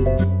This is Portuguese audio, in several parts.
Música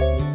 Música